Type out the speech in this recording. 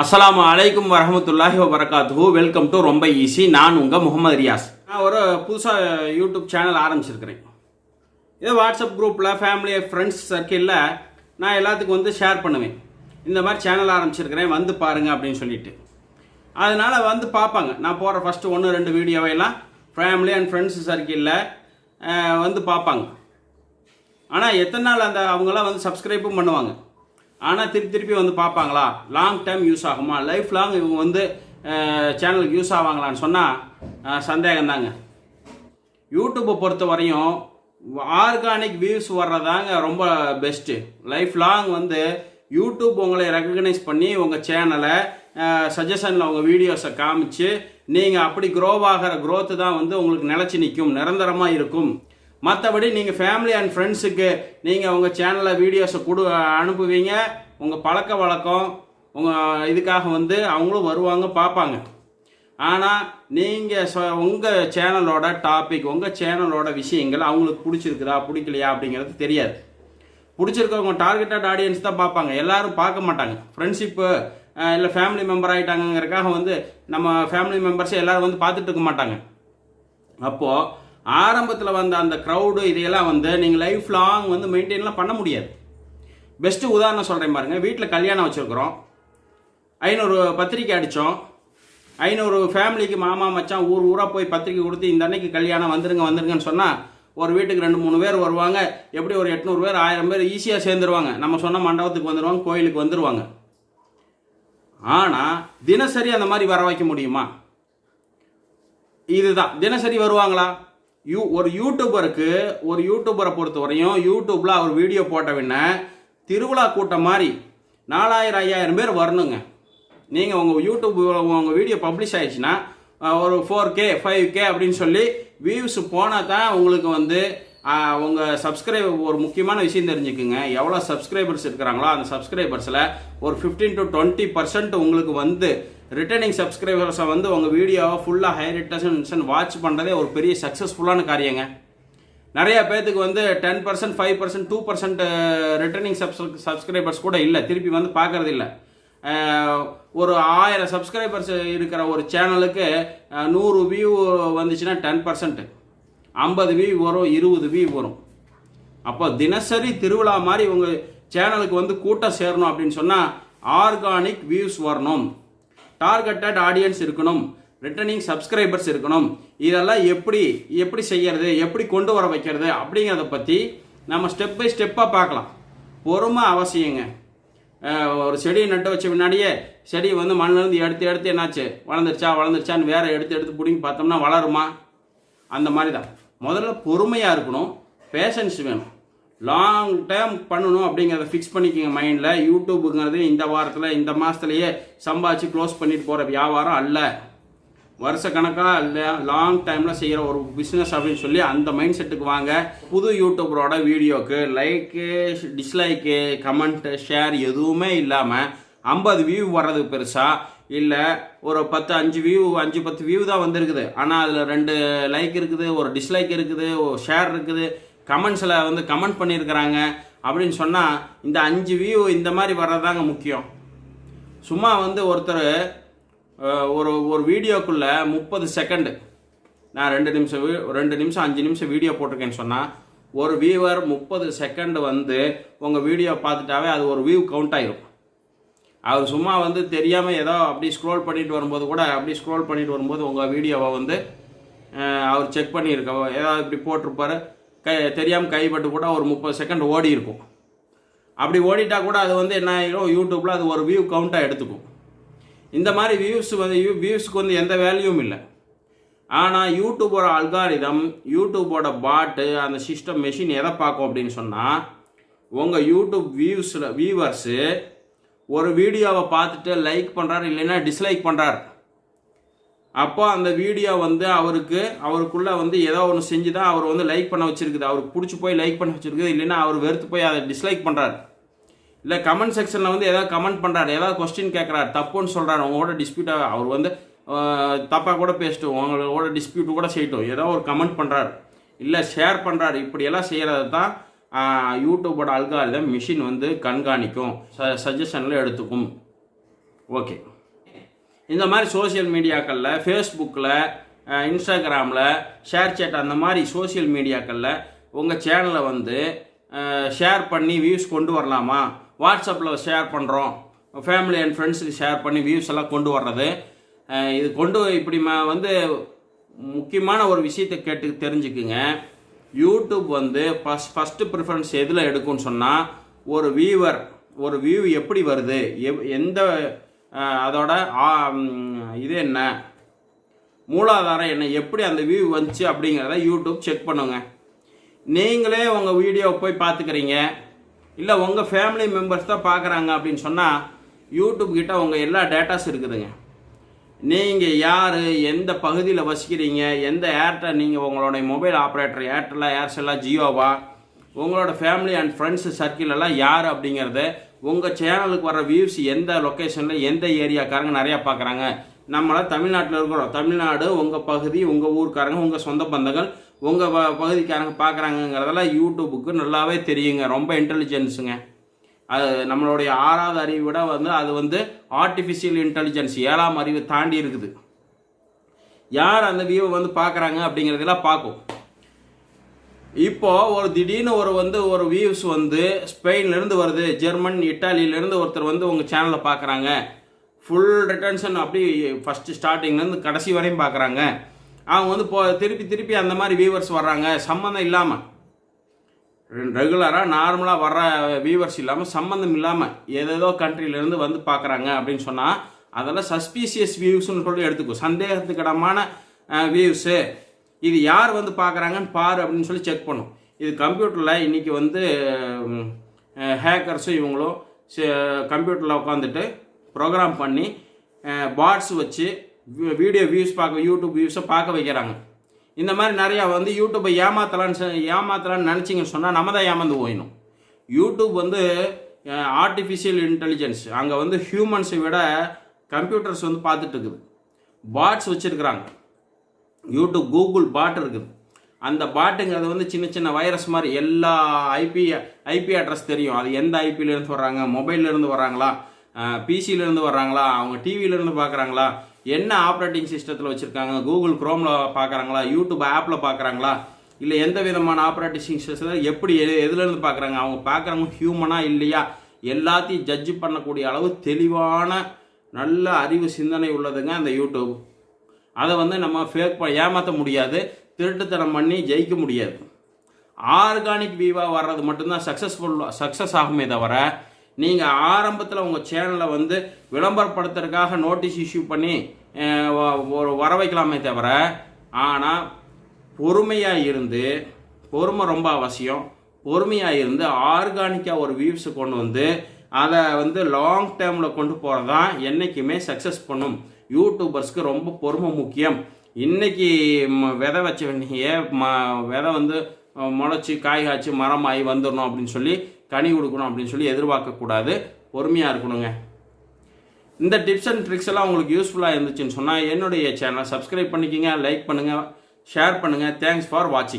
அஸ்லாம் அலைக்கும் வரமத்துல்லாஹி வரகாத்து வெல்கம் டு ரொம்ப ஈஸி நான் உங்கள் முகமது ரியாஸ். நான் ஒரு புதுசாக யூடியூப் சேனல் ஆரம்பிச்சிருக்கிறேன். இதே வாட்ஸ்அப் குரூப்பில் ஃபேமிலி ஃப்ரெண்ட்ஸ் சர்க்கிளில் நான் எல்லாத்துக்கும் வந்து ஷேர் பண்ணுவேன். இந்த மாதிரி சேனல் ஆரம்பிச்சிருக்கிறேன். வந்து பாருங்கள் அப்படின்னு சொல்லிட்டு. அதனால் வந்து பார்ப்பாங்க. நான் போகிற ஃபஸ்ட்டு ஒன்று ரெண்டு வீடியோவையெல்லாம் ஃபேமிலி அண்ட் ஃப்ரெண்ட்ஸ் சர்க்கிளில் வந்து பார்ப்பாங்க. ஆனால் எத்தனை நாள் அந்த அவங்களாம் வந்து சப்ஸ்கிரைப்பும் பண்ணுவாங்க? ஆனால் திருப்பி திருப்பி வந்து பார்ப்பாங்களா? லாங் டைம் யூஸ் ஆகுமா? லைஃப் லாங் இவங்க வந்து சேனலுக்கு யூஸ் ஆவாங்களான்னு சொன்னால் சந்தேகம் தாங்க யூடியூப்பை பொறுத்த வரையும் ஆர்கானிக் வியூஸ் வர்றதாங்க ரொம்ப பெஸ்ட்டு லைஃப் லாங் வந்து யூடியூப் உங்களை ரெக்கக்னைஸ் பண்ணி உங்கள் சேனலை சஜஷனில் உங்கள் வீடியோஸை காமிச்சு நீங்கள் அப்படி க்ரோவ் ஆகிற க்ரோத்து தான் வந்து உங்களுக்கு நிலச்சி நிற்கும் நிரந்தரமாக இருக்கும். மற்றபடி நீங்கள் ஃபேமிலி அண்ட் ஃப்ரெண்ட்ஸுக்கு நீங்கள் உங்கள் சேனலில் வீடியோஸை கொடு அனுப்புவீங்க. உங்கள் பழக்க வழக்கம் உங்கள் இதுக்காக வந்து அவங்களும் வருவாங்க பார்ப்பாங்க. ஆனால் நீங்கள் சொ உங்கள் சேனலோட டாபிக் உங்கள் சேனலோட விஷயங்கள் அவங்களுக்கு பிடிச்சிருக்குதா பிடிக்கலையா அப்படிங்கிறது தெரியாது. பிடிச்சிருக்கவங்க டார்கெட்டட் ஆடியன்ஸ் தான் பார்ப்பாங்க. எல்லாரும் பார்க்க மாட்டாங்க. ஃப்ரெண்ட்ஷிப்பு இல்லை ஃபேமிலி மெம்பர் ஆகிட்டாங்கிறக்காக வந்து நம்ம ஃபேமிலி மெம்பர்ஸே எல்லோரும் வந்து பார்த்துட்டு இருக்க மாட்டாங்க. அப்போது ஆரம்பத்தில் வந்த அந்த க்ரௌடு இதையெல்லாம் வந்து நீங்கள் லைஃப் லாங் வந்து மெயின்டைன்லாம் பண்ண முடியாது. பெஸ்ட்டு உதாரணம் சொல்கிறேன் பாருங்கள் வீட்டில் கல்யாணம் வச்சுருக்குறோம். ஐநூறு பத்திரிக்கை அடித்தோம் ஐநூறு ஃபேமிலிக்கு மாமா மச்சான் ஊர் ஊராக போய் பத்திரிக்கை கொடுத்து இந்த அன்னைக்கு கல்யாணம் வந்துருங்க வந்துருங்கன்னு சொன்னால் ஒரு வீட்டுக்கு ரெண்டு மூணு பேர் வருவாங்க. எப்படி ஒரு எட்நூறு பேர் ஆயிரம் பேர் ஈஸியாக சேர்ந்துருவாங்க. நம்ம சொன்ன மண்டபத்துக்கு வந்துடுவாங்க கோயிலுக்கு வந்துடுவாங்க ஆனால் தினசரி அந்த மாதிரி வர வைக்க முடியுமா? இதுதான். தினசரி வருவாங்களா? யூ ஒரு யூடியூபருக்கு ஒரு யூடியூபரை பொறுத்த வரையும் யூடியூப்பில் அவர் வீடியோ போட்டவின்ன திருவிழா கூட்டம் மாதிரி நாலாயிரம் ஐயாயிரம் பேர் வரணுங்க. நீங்கள் உங்கள் யூடியூப் உங்கள் வீடியோ பப்ளிஷ் ஆயிடுச்சுன்னா ஒரு ஃபோர் கே ஃபைவ் கே அப்படின்னு சொல்லி வியூஸ் போனால் தான் உங்களுக்கு வந்து உங்கள் சப்ஸ்கிரைபர் ஒரு முக்கியமான விஷயம் தெரிஞ்சுக்குங்க. எவ்வளோ சப்ஸ்கிரைபர்ஸ் இருக்கிறாங்களோ அந்த சப்ஸ்கிரைபர்ஸில் ஒரு ஃபிஃப்டீன் டு டுவெண்ட்டி பர்சன்ட் உங்களுக்கு வந்து ரிட்டர்னிங் சப்ஸ்கிரைபர்ஸை வந்து உங்கள் வீடியோவை ஃபுல்லாக ஹை ரிட்டர்ஷன் வாட்ச் பண்ணுறதே ஒரு பெரிய சக்ஸஸ்ஃபுல்லான காரியங்க. நிறைய பேர்த்துக்கு வந்து ten percent five percent two percent returning subs subscribers கூட இல்லை. திருப்பி வந்து பார்க்கறது இல்லை. ஒரு ஆயிரம் சப்ஸ்கிரைபர்ஸ் இருக்கிற ஒரு சேனலுக்கு நூறு வியூ வந்துச்சுன்னா டென் பர்சன்ட் ஐம்பது வியூ வரும் இருபது வியூ வரும். அப்போ தினசரி திருவிழா மாதிரி உங்கள் சேனலுக்கு வந்து கூட்டம் சேரணும் அப்படின்னு சொன்னால் ஆர்கானிக் வியூஸ் வரணும். டார்கெட்டட் ஆடியன்ஸ் இருக்கணும். ரிட்டர்னிங் சப்ஸ்கிரைபர்ஸ் இருக்கணும். இதெல்லாம் எப்படி எப்படி செய்யறது எப்படி கொண்டு வர வைக்கிறது அப்படிங்கிறத பற்றி நம்ம ஸ்டெப் பை ஸ்டெப்பாக பார்க்கலாம். பொறுமை அவசியங்க. ஒரு செடியை நட்டு வச்ச முன்னாடியே செடி வந்து மண்ணிலேருந்து எடுத்து எடுத்து என்னாச்சு? வளர்ந்துருச்சா வளர்ந்துருச்சான்னு வேற எடுத்து எடுத்து பிடிங்கி பார்த்தோம்னா வளருமா? அந்த மாதிரி தான் முதல்ல பொறுமையாக இருக்கணும். பேஷன்ஸ் வேணும். லாங் டைம் பண்ணணும் அப்படிங்கிறத ஃபிக்ஸ் பண்ணிக்கோங்க மைண்டில் யூடியூப்புங்கிறது இந்த வாரத்தில் இந்த மாதத்துலையே சம்பாதிச்சு க்ளோஸ் பண்ணிட்டு போகிற வியாபாரம் அல்ல. வருஷ கணக்காக இல்லை லாங் டைமில் செய்கிற ஒரு பிஸ்னஸ் அப்படின்னு சொல்லி அந்த மைண்ட் செட்டுக்கு வாங்க. புது யூடியூபரோட வீடியோக்கு லைக்கு டிஸ்லைக்கு கமெண்ட்டு ஷேர் எதுவுமே இல்லாமல் ஐம்பது வியூ வர்றது பெருசாக இல்லை ஒரு பத்து அஞ்சு வியூ அஞ்சு பத்து வியூ தான் வந்திருக்குது. ஆனால் அதில் ரெண்டு லைக் இருக்குது ஒரு டிஸ்லைக் இருக்குது ஒரு ஷேர் இருக்குது. கமெண்ட்ஸில் வந்து கமெண்ட் பண்ணியிருக்கிறாங்க அப்படின்னு சொன்னால் இந்த அஞ்சு வியூ இந்த மாதிரி வர்றதாங்க முக்கியம். சும்மா வந்து ஒருத்தர் ஒரு ஒரு வீடியோக்குள்ளே முப்பது செகண்டு நான் ரெண்டு நிமிஷம் வீ- ரெண்டு நிமிஷம் அஞ்சு நிமிஷம் வீடியோ போட்டிருக்கேன்னு சொன்னால் ஒரு வியூவர் முப்பது செகண்டு வந்து உங்கள் வீடியோ பார்த்துட்டாவே அது ஒரு வியூ கவுண்ட் ஆகிரும் அவர் சும்மா வந்து தெரியாமல் ஏதோ அப்படி ஸ்க்ரோல் பண்ணிட்டு வரும்போது கூட அப்படி ஸ்க்ரோல் பண்ணிட்டு வரும்போது உங்கள் வீடியோவை வந்து அவர் செக் பண்ணியிருக்க ஏதாவது இப்படி போட்டிருப்பாரு. கை தெரியாமல் கைப்பட்டு கூட ஒரு முப்பது செகண்ட் ஓடி இருக்கும். அப்படி ஓடிட்டா கூட அது வந்து என்ன ஆகிடும் யூடியூப்பில் அது ஒரு வியூ கவுண்ட்டாக எடுத்துக்கும். இந்த மாதிரி வியூஸ் வந்து வியூஸ்க்கு வந்து எந்த வேல்யூவும் இல்லை. ஆனால் யூடியூபோட அல்காரிதம் யூடியூபோட பாட்டு அந்த சிஸ்டம் மெஷின் எதை பார்க்கும் அப்படின்னு சொன்னால் உங்கள் யூடியூப் வியூஸில் வியூவர்ஸு ஒரு வீடியோவை பார்த்துட்டு லைக் பண்ணுறாரு இல்லைன்னா டிஸ்லைக் பண்ணுறாரு அப்போ அந்த வீடியோ வந்து அவருக்கு அவருக்குள்ள வந்து ஏதோ ஒன்று செஞ்சு தான் அவர் வந்து லைக் பண்ண வச்சிருக்குது. அவருக்கு பிடிச்சி போய் லைக் பண்ண வச்சிருக்குது. இல்லைன்னா அவர் வெறுத்து போய் அதை டிஸ்லைக் பண்ணுறாரு இல்லை கமெண்ட் செக்ஷனில் வந்து ஏதாவது கமெண்ட் பண்ணுறாரு ஏதாவது கொஸ்டின் கேட்குறாரு தப்புன்னு சொல்கிறாரு உங்களோட டிஸ்பியூட்டாக அவர் வந்து தப்பாக கூட பேசிட்டோம். உங்களோட டிஸ்பியூட் கூட செய்யட்டும். ஏதோ ஒரு கமெண்ட் பண்ணுறாரு இல்லை ஷேர் பண்ணுறாரு இப்படியெல்லாம் செய்கிறத தான் யூடியூபோட அல்காரிதம் மிஷின் வந்து கண்காணிக்கும். ச சஜஷனில் எடுத்துக்கும். ஓகே இந்த மாதிரி சோஷியல் மீடியாக்களில் ஃபேஸ்புக்கில் இன்ஸ்டாகிராமில் ஷேர் சேட் அந்த மாதிரி சோஷியல் மீடியாக்களில் உங்கள் சேனலை வந்து ஷேர் பண்ணி வியூஸ் கொண்டு வரலாமா? வாட்ஸ்அப்பில் ஷேர் பண்ணுறோம் ஃபேமிலி அண்ட் ஃப்ரெண்ட்ஸுக்கு ஷேர் பண்ணி வியூஸ் எல்லாம் கொண்டு வர்றது. இது கொண்டு இப்படி வந்து முக்கியமான ஒரு விஷயத்தை கேட்டு தெரிஞ்சுக்குங்க. யூடியூப் வந்து ஃபஸ்ட் ஃபஸ்ட்டு ப்ரிஃபரன்ஸ் எதில் எடுக்கும்னு சொன்னால் ஒரு வியூவர் ஒரு வியூ எப்படி வருது? எந்த அதோட இது என்ன? மூலாதாரம் என்ன? எப்படி அந்த வியூ வந்துச்சு அப்படிங்கிறத யூடியூப் செக் பண்ணுங்க. நீங்களே உங்கள் வீடியோவை போய் பார்த்துக்கிறீங்க. இல்லை உங்கள் ஃபேமிலி மெம்பர்ஸ் தான் பார்க்குறாங்க அப்படின்னு சொன்னால் யூடியூப் கிட்ட உங்கள் எல்லா டேட்டாஸ் இருக்குதுங்க. நீங்கள் யார்? எந்த பகுதியில் வசிக்கிறீங்க? எந்த ஏர்டெல் நீங்கள் உங்களுடைய மொபைல் ஆப்ரேட்டர் ஏர்டெல்லா ஏர்செல்லா ஜியோவா உங்களோட ஃபேமிலி அண்ட் ஃப்ரெண்ட்ஸ் சர்க்கிள் எல்லாம் யார் அப்படிங்கிறத உங்கள் சேனலுக்கு வர வியூஸ் எந்த லொக்கேஷனில் எந்த ஏரியாக்காரங்க நிறையா பார்க்குறாங்க. நம்மளாம் தமிழ்நாட்டில் இருக்கிறோம். தமிழ்நாடு உங்கள் பகுதி உங்கள் ஊருக்காரங்க உங்கள் சொந்த பந்தங்கள் உங்கள் பகுதிக்காரங்க பார்க்குறாங்கங்கிறதெல்லாம் யூடியூபுக்கு நல்லாவே தெரியுங்க. ரொம்ப இன்டெலிஜென்ஸுங்க அது நம்மளுடைய ஆறாவது அறிவை விட வந்து அது வந்து ஆர்டிஃபிஷியல் இன்டெலிஜென்ஸ் ஏழாம் அறிவு தாண்டி இருக்குது. யார் அந்த வியூவை வந்து பார்க்குறாங்க அப்படிங்கிறதெல்லாம் பார்க்கும் இப்போ ஒரு திடீர்னு ஒரு வந்து ஒரு வியூஸ் வந்து ஸ்பெயின்லேருந்து வருது ஜெர்மன் இட்டாலியிலேருந்து ஒருத்தர் வந்து உங்கள் சேனலை பார்க்குறாங்க. ஃபுல் ரிட்டர்ன்ஷன் அப்படி ஃபஸ்ட்டு ஸ்டார்டிங்லேருந்து கடைசி வரையும் பார்க்குறாங்க. அவங்க வந்து இப்போ திருப்பி திருப்பி அந்த மாதிரி வியூவர்ஸ் வர்றாங்க. சம்மந்தம் இல்லாமல் ரெகுலராக நார்மலாக வர்ற வியூவர்ஸ் இல்லாமல் சம்மந்தம் இல்லாமல் ஏதேதோ கண்ட்ரிலேருந்து வந்து பார்க்குறாங்க அப்படின்னு சொன்னால் அதெல்லாம் சஸ்பீசியஸ் வியூஸ்னு சொல்லி எடுத்துக்கும் சந்தேகத்துக்கிடமான வியூஸு இது யார் வந்து பார்க்குறாங்கன்னு பாரு அப்படின்னு சொல்லி செக் பண்ணும். இது கம்ப்யூட்டரில் இன்றைக்கி வந்து ஹேக்கர்ஸும் இவங்களும் கம்ப்யூட்டரில் உட்காந்துட்டு ப்ரோக்ராம் பண்ணி பாட்ஸ் வச்சு வீடியோ வியூஸ் பார்க்க யூடியூப் வியூஸை பார்க்க வைக்கிறாங்க. இந்த மாதிரி நிறையா வந்து யூடியூப்பை ஏமாத்தலான்னு ஏமாத்தலான்னு நினச்சிங்கன்னு சொன்னால் நம்ம தான் ஏமாந்து போயிடணும். யூடியூப் வந்து ஆர்டிஃபிஷியல் இன்டெலிஜென்ஸ் அங்கே வந்து ஹியூமன்ஸை விட கம்ப்யூட்டர்ஸ் வந்து பார்த்துட்டு இருக்குது. பாட்ஸ் வச்சுருக்குறாங்க. யூடியூப் கூகுள் பாட் இருக்குது. அந்த பாட்டுங்கிறது வந்து சின்ன சின்ன வைரஸ் மாதிரி எல்லா ஐபி ஐபி அட்ரஸ் தெரியும். அது எந்த ஐபியிலேருந்து வர்றாங்க மொபைல்லேருந்து வர்றாங்களா பிசியிலேருந்து வர்றாங்களா அவங்க டிவியிலேருந்து பார்க்குறாங்களா என்ன ஆப்ரேட்டிங் சிஸ்டத்தில் வச்சுருக்காங்க கூகுள் குரோமில் பார்க்குறாங்களா யூடியூப் ஆப்பில் பார்க்குறாங்களா இல்லை எந்த விதமான ஆப்ரேட்டிங் சிஸ்டத்தில் எப்படி எது எதுலேருந்து பார்க்குறாங்க அவங்க பார்க்குறவங்க ஹியூமனாக இல்லையா எல்லாத்தையும் ஜட்ஜ் பண்ணக்கூடிய அளவு தெளிவான நல்ல அறிவு சிந்தனை உள்ளதுங்க அந்த யூடியூப் அதை வந்து நம்ம ஃபேக் ஏமாற்ற முடியாது திருட்டுத்தனம் பண்ணி ஜெயிக்க முடியாது. ஆர்கானிக் வியூவாக வர்றது மட்டும்தான் சக்ஸஸ்ஃபுல் சக்ஸஸ் ஆகுமே தவிர நீங்கள் ஆரம்பத்தில் உங்கள் சேனலை வந்து விளம்பரப்படுத்துறதுக்காக நோட்டீஸ் இஷ்யூ பண்ணி ஒரு வர வைக்கலாமே தவிர ஆனால் பொறுமையாக இருந்து பொறுமை ரொம்ப அவசியம். பொறுமையாக இருந்து ஆர்கானிக்காக ஒரு வியூஸை கொண்டு வந்து அதை வந்து லாங் டேர்மில் கொண்டு போகிறது தான் என்றைக்குமே சக்ஸஸ் பண்ணும். யூடியூபர்ஸ்க்கு ரொம்ப பொறுமை முக்கியம். இன்னைக்கு ம- விதை வச்ச வேண்டிய ம விதை வந்து முளைச்சி காய் காய்ச்சி மரமாகி வந்துடணும் அப்படின்னு சொல்லி கனி கொடுக்கணும் அப்படின்னு சொல்லி எதிர்பார்க்கக்கூடாது பொறுமையாக இருக்கணுங்க. இந்த டிப்ஸ் அண்ட் ட்ரிக்ஸ் எல்லாம் உங்களுக்கு யூஸ்ஃபுல்லாக இருந்துச்சுன்னு சொன்னால் என்னுடைய சேனலை சப்ஸ்கிரைப் பண்ணிக்கங்க லைக் பண்ணுங்கள் ஷேர் பண்ணுங்கள் தேங்க்ஸ் ஃபார் வாட்சிங்